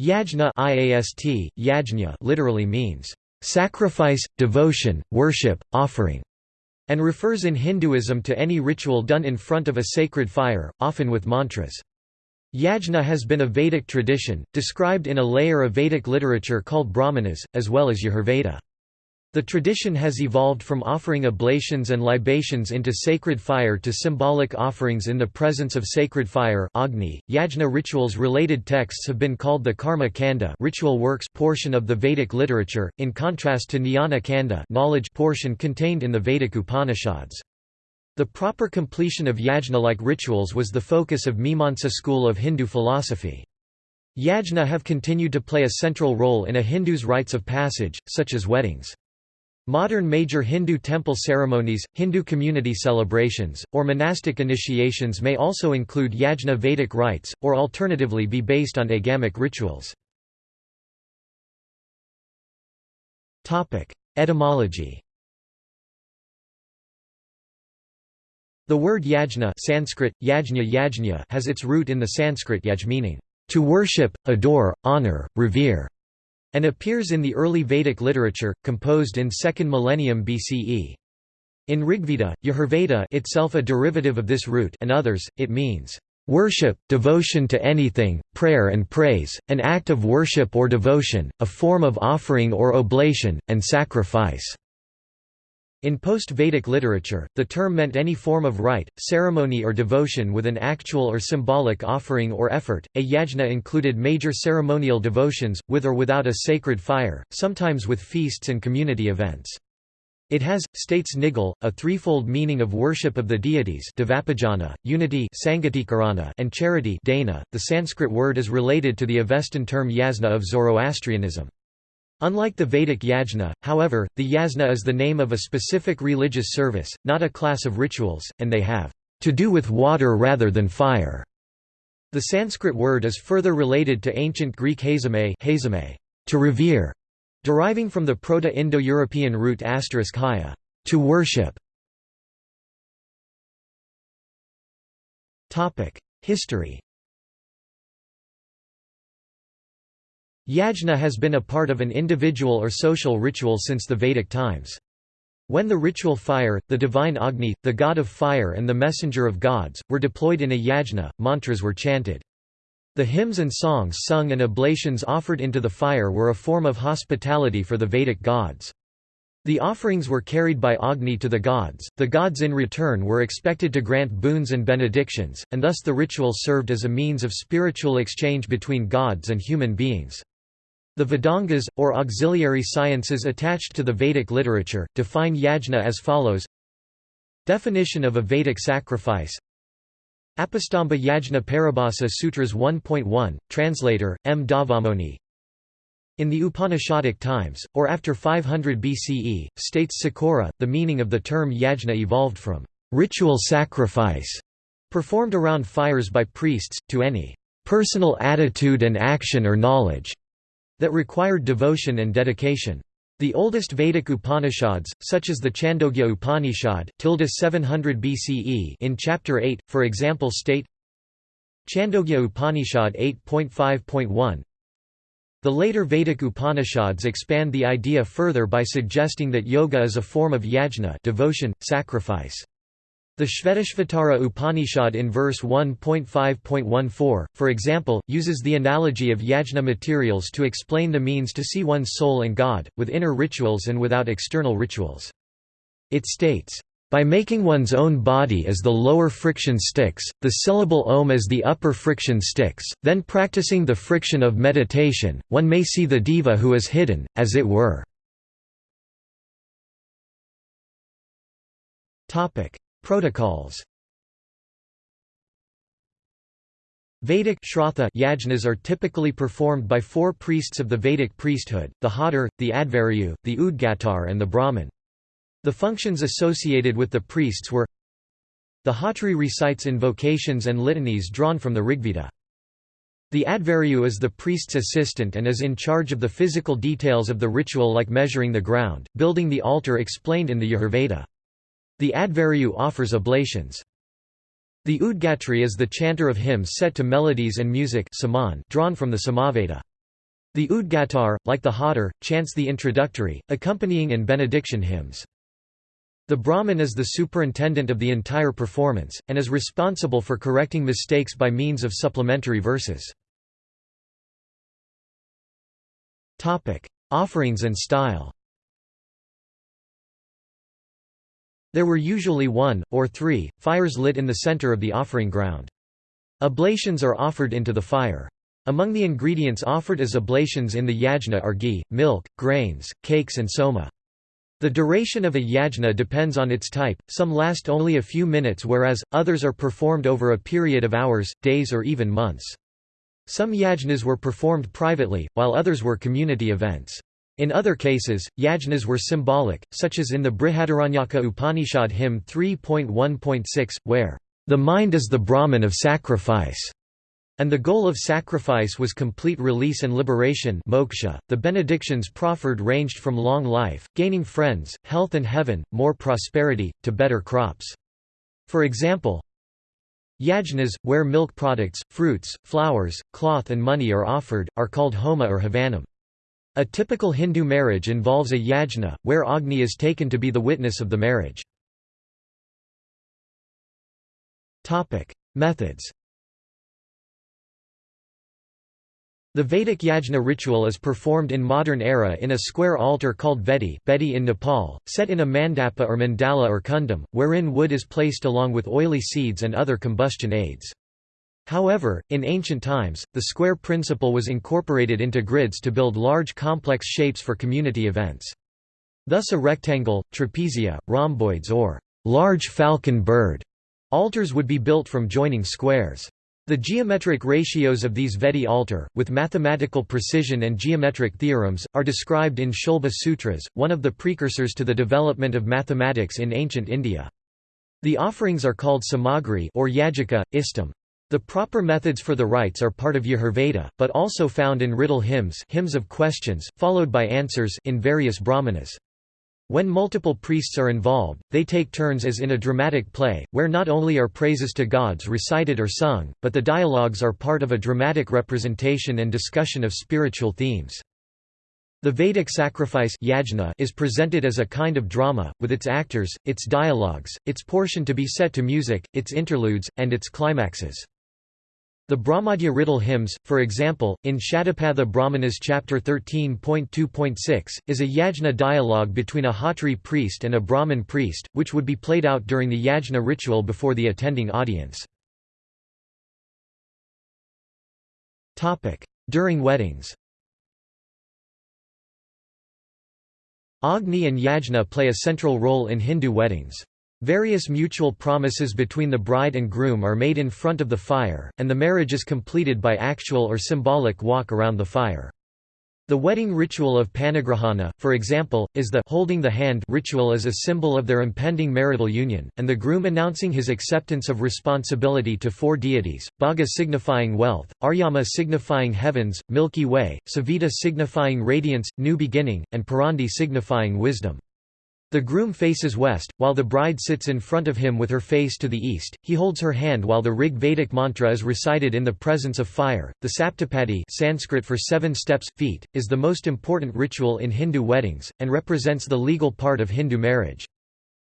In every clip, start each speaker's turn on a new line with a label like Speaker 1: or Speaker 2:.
Speaker 1: Yajna IAST, yajna literally means sacrifice, devotion, worship, offering, and refers in Hinduism to any ritual done in front of a sacred fire, often with mantras. Yajna has been a Vedic tradition, described in a layer of Vedic literature called Brahmanas, as well as Yajurveda. The tradition has evolved from offering oblations and libations into sacred fire to symbolic offerings in the presence of sacred fire Agni. Yajna rituals related texts have been called the Karma Kanda ritual works portion of the Vedic literature, in contrast to Jnana Kanda knowledge portion contained in the Vedic Upanishads. The proper completion of yajna-like rituals was the focus of Mimamsa school of Hindu philosophy. Yajna have continued to play a central role in a Hindu's rites of passage, such as weddings. Modern major Hindu temple ceremonies, Hindu community celebrations, or monastic initiations may also include yajna Vedic rites, or alternatively be based on agamic rituals. Etymology The word yajna Sanskrit, yajna yajna has its root in the Sanskrit yaj meaning, to worship, adore, honor, revere and appears in the early Vedic literature, composed in 2nd millennium BCE. In Rigveda, Yajurveda itself a derivative of this root and others, it means, "...worship, devotion to anything, prayer and praise, an act of worship or devotion, a form of offering or oblation, and sacrifice." In post-Vedic literature, the term meant any form of rite, ceremony or devotion with an actual or symbolic offering or effort. A yajna included major ceremonial devotions, with or without a sacred fire, sometimes with feasts and community events. It has, states Nigal, a threefold meaning of worship of the deities unity and charity dana. .The Sanskrit word is related to the Avestan term yasna of Zoroastrianism. Unlike the Vedic yajna, however, the yasna is the name of a specific religious service, not a class of rituals, and they have to do with water rather than fire. The Sanskrit word is further related to ancient Greek hazomai to revere, deriving from the Proto-Indo-European root asterisk haya, to worship. History Yajna has been a part of an individual or social ritual since the Vedic times. When the ritual fire, the divine Agni, the god of fire and the messenger of gods, were deployed in a yajna, mantras were chanted. The hymns and songs sung and oblations offered into the fire were a form of hospitality for the Vedic gods. The offerings were carried by Agni to the gods, the gods in return were expected to grant boons and benedictions, and thus the ritual served as a means of spiritual exchange between gods and human beings. The Vedangas, or auxiliary sciences attached to the Vedic literature, define yajna as follows. Definition of a Vedic sacrifice. Apastamba Yajna Paribhasa Sutras 1.1, translator, M. Dhavamony In the Upanishadic times, or after 500 BCE, states Sikora, the meaning of the term yajna evolved from ritual sacrifice, performed around fires by priests, to any personal attitude and action or knowledge that required devotion and dedication. The oldest Vedic Upanishads, such as the Chandogya Upanishad 700 BCE in Chapter 8, for example state Chandogya Upanishad 8.5.1 The later Vedic Upanishads expand the idea further by suggesting that yoga is a form of yajna devotion, sacrifice. The Shvetashvatara Upanishad in verse 1.5.14, for example, uses the analogy of yajna materials to explain the means to see one's soul and God, with inner rituals and without external rituals. It states, by making one's own body as the lower friction sticks, the syllable om as the upper friction sticks, then practicing the friction of meditation, one may see the diva who is hidden, as it were. Protocols Vedic Shrauta yajnas are typically performed by four priests of the Vedic priesthood, the Hotar, the Adhvaryu, the Udgatar and the Brahmin. The functions associated with the priests were The Hotri recites invocations and litanies drawn from the Rigveda. The Adhvaryu is the priest's assistant and is in charge of the physical details of the ritual like measuring the ground, building the altar explained in the Yajurveda. The Adhvaryu offers oblations. The Udgatri is the chanter of hymns set to melodies and music drawn from the Samaveda. The Udgatar, like the Hotar, chants the introductory, accompanying and benediction hymns. The Brahmin is the superintendent of the entire performance, and is responsible for correcting mistakes by means of supplementary verses. Offerings and style There were usually one, or three, fires lit in the center of the offering ground. Oblations are offered into the fire. Among the ingredients offered as oblations in the yajna are ghee, milk, grains, cakes and soma. The duration of a yajna depends on its type, some last only a few minutes whereas, others are performed over a period of hours, days or even months. Some yajnas were performed privately, while others were community events. In other cases, yajnas were symbolic, such as in the Brihadaranyaka Upanishad hymn 3.1.6, where, "...the mind is the Brahman of sacrifice." And the goal of sacrifice was complete release and liberation moksha. .The benedictions proffered ranged from long life, gaining friends, health and heaven, more prosperity, to better crops. For example, Yajnas, where milk products, fruits, flowers, cloth and money are offered, are called homa or havanam. A typical Hindu marriage involves a yajna, where Agni is taken to be the witness of the marriage. Methods The Vedic yajna ritual is performed in modern era in a square altar called vedi bedi in Nepal, set in a mandapa or mandala or kundam, wherein wood is placed along with oily seeds and other combustion aids. However, in ancient times, the square principle was incorporated into grids to build large complex shapes for community events. Thus a rectangle, trapezia, rhomboids or large falcon bird altars would be built from joining squares. The geometric ratios of these Vedi altar, with mathematical precision and geometric theorems, are described in Shulba Sutras, one of the precursors to the development of mathematics in ancient India. The offerings are called samagri or yajika, istam. The proper methods for the rites are part of Yajurveda, but also found in riddle hymns, hymns of questions, followed by answers in various brahmanas. When multiple priests are involved, they take turns as in a dramatic play, where not only are praises to gods recited or sung, but the dialogues are part of a dramatic representation and discussion of spiritual themes. The Vedic sacrifice yajna is presented as a kind of drama, with its actors, its dialogues, its portion to be set to music, its interludes, and its climaxes. The Brahmadya riddle hymns, for example, in Shatapatha Brahmanas chapter 13.2.6, is a yajna dialogue between a Hotri priest and a Brahmin priest, which would be played out during the yajna ritual before the attending audience. During weddings Agni and yajna play a central role in Hindu weddings. Various mutual promises between the bride and groom are made in front of the fire, and the marriage is completed by actual or symbolic walk around the fire. The wedding ritual of panigrahana, for example, is the holding the hand ritual as a symbol of their impending marital union, and the groom announcing his acceptance of responsibility to four deities, Bhaga signifying wealth, Aryama signifying heavens, Milky Way, Savita signifying radiance, new beginning, and Purandhi signifying wisdom. The groom faces west, while the bride sits in front of him with her face to the east. He holds her hand while the Rig Vedic mantra is recited in the presence of fire. The Saptapadi, Sanskrit for seven steps feet, is the most important ritual in Hindu weddings and represents the legal part of Hindu marriage.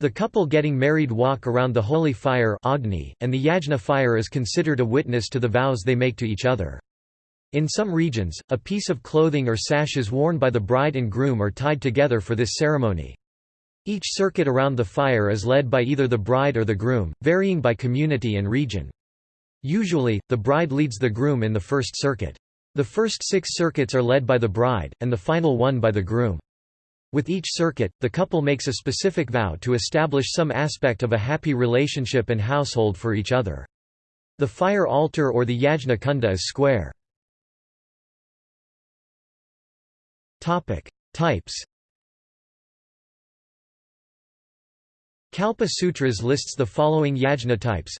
Speaker 1: The couple getting married walk around the holy fire Agni, and the yajna fire is considered a witness to the vows they make to each other. In some regions, a piece of clothing or sashes worn by the bride and groom are tied together for this ceremony. Each circuit around the fire is led by either the bride or the groom, varying by community and region. Usually, the bride leads the groom in the first circuit. The first six circuits are led by the bride, and the final one by the groom. With each circuit, the couple makes a specific vow to establish some aspect of a happy relationship and household for each other. The fire altar or the yajna kunda is square. Types Kalpa Sutras lists the following yajna types.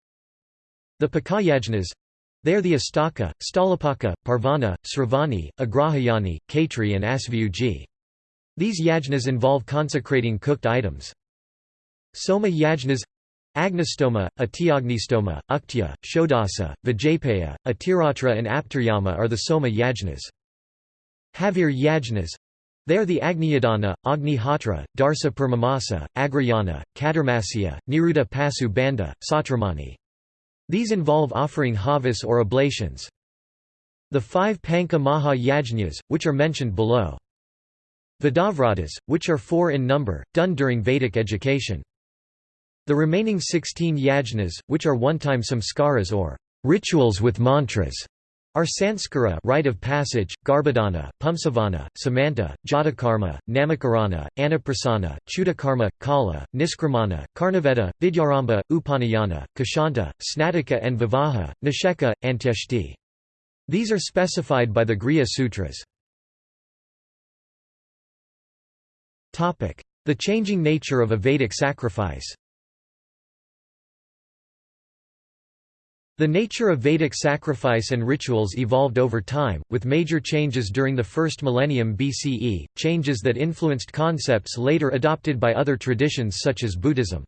Speaker 1: The Pakayajnas they are the Astaka, Stalapaka, Parvana, Sravani, Agrahayani, Kaitri and Asvyuji. These yajnas involve consecrating cooked items. Soma yajnas Agnistoma, Atiagnistoma, Uktya, Shodasa, Vijayapaya, Atiratra and Aptaryama are the Soma yajnas. Havir Yajnas they are the Agniyadana, Agnihotra, Darsa Purnamasa, Agrayana, Kadarmasya, Niruddha Pasu Banda, Sautramani. These involve offering havis or oblations. The five Pancha Maha Yajnas, which are mentioned below. Vedavratas, which are four in number, done during Vedic education. The remaining 16 yajnas, which are one-time samskaras or rituals with mantras, are Sanskara rite of passage, Garbhadana, Pumsavana, Samanta, Jatakarma, Namakarana, Anaprasana, Chudakarma, Kala, Niskramana, Karnavedha, Vidyarambha, Upanayana, Keshanta, Snatika and Vivaha, Nisheka, Antyeshti. These are specified by the Grihya Sutras. The changing nature of a Vedic sacrifice The nature of Vedic sacrifice and rituals evolved over time, with major changes during the first millennium BCE, changes that influenced concepts later adopted by other traditions such as Buddhism.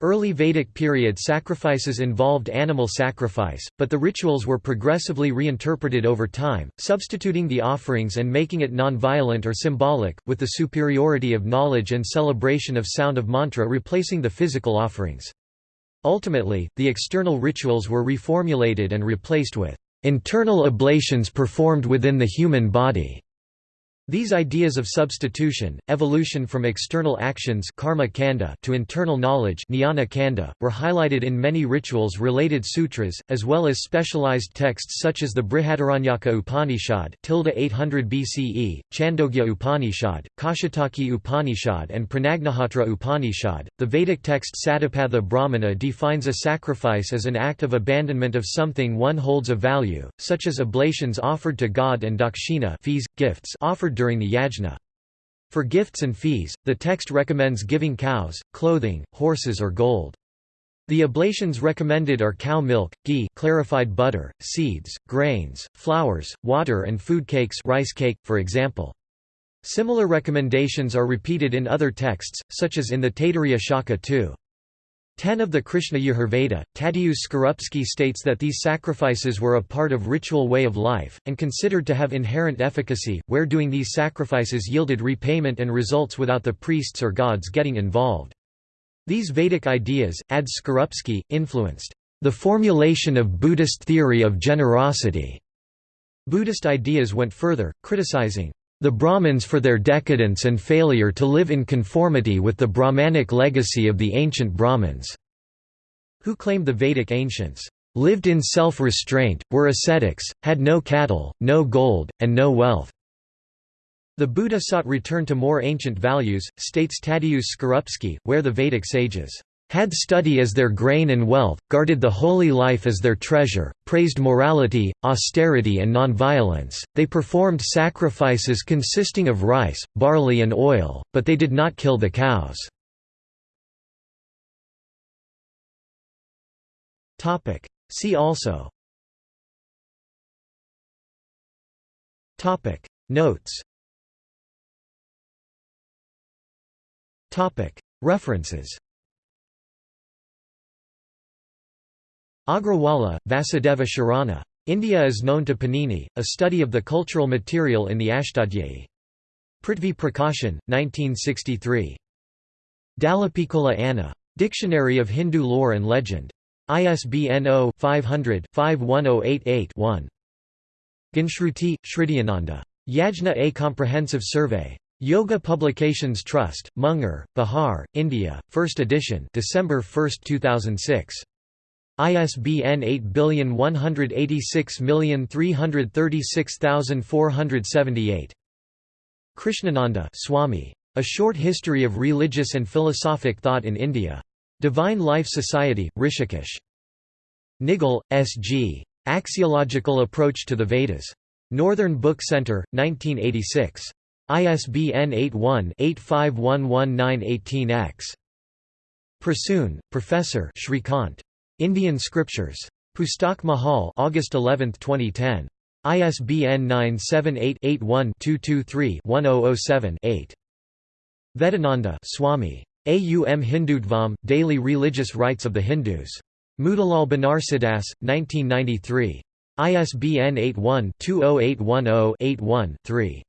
Speaker 1: Early Vedic period sacrifices involved animal sacrifice, but the rituals were progressively reinterpreted over time, substituting the offerings and making it non-violent or symbolic, with the superiority of knowledge and celebration of sound of mantra replacing the physical offerings. Ultimately, the external rituals were reformulated and replaced with internal ablations performed within the human body. These ideas of substitution, evolution from external actions karma kanda to internal knowledge jnana kanda, were highlighted in many rituals-related sutras, as well as specialized texts such as the Brihadaranyaka Upanishad 800 BCE, Chandogya Upanishad, Kaushitaki Upanishad and Pranagnihotra Upanishad. The Vedic text Satapatha Brahmana defines a sacrifice as an act of abandonment of something one holds of value, such as oblations offered to God and dakshina fees, gifts offered during the yajna. For gifts and fees, the text recommends giving cows, clothing, horses or gold. The oblations recommended are cow milk, ghee clarified butter, seeds, grains, flowers, water and food cakes rice cake, for example. Similar recommendations are repeated in other texts, such as in the Taittiriya Shaka too. 10 of the Krishna Yajurveda, Tadeusz Skorupski states that these sacrifices were a part of ritual way of life, and considered to have inherent efficacy, where doing these sacrifices yielded repayment and results without the priests or gods getting involved. These Vedic ideas, adds Skorupski, influenced the formulation of Buddhist theory of generosity. Buddhist ideas went further, criticizing the Brahmins for their decadence and failure to live in conformity with the Brahmanic legacy of the ancient Brahmins, who claimed the Vedic ancients lived in self-restraint, were ascetics, had no cattle, no gold, and no wealth. The Buddha sought return to more ancient values, states Tadeusz Skorupski, where the Vedic sages had study as their grain and wealth, guarded the holy life as their treasure, praised morality, austerity and nonviolence. They performed sacrifices consisting of rice, barley and oil, but they did not kill the cows. See also. Notes. References Agrawala, Vasudeva Sharana. India is known to Panini, a study of the cultural material in the Ashtadhyayi. Prithvi Prakashan, 1963. Dallapiccola Anna. Dictionary of Hindu Lore and Legend. ISBN 0-500-51088-1. Gyanshruti, Shridyananda. Yajna A Comprehensive Survey. Yoga Publications Trust, Munger, Bihar, India, 1st edition December 1, 2006. ISBN 8186336478. Krishnananda Swami. A Short History of Religious and Philosophic Thought in India. Divine Life Society, Rishikesh. Nigal, S. G. Axiological Approach to the Vedas. Northern Book Center, 1986. ISBN 81-8511-918-X. Prasoon, Professor Shrikant. Indian Scriptures. Pustak Mahal August 11, 2010. ISBN 978-81-223-1007-8. Vedananda Swami. Aum Hindutvam, Daily Religious Rites of the Hindus. Motilal Banarsidass, 1993. ISBN 81-20810-81-3.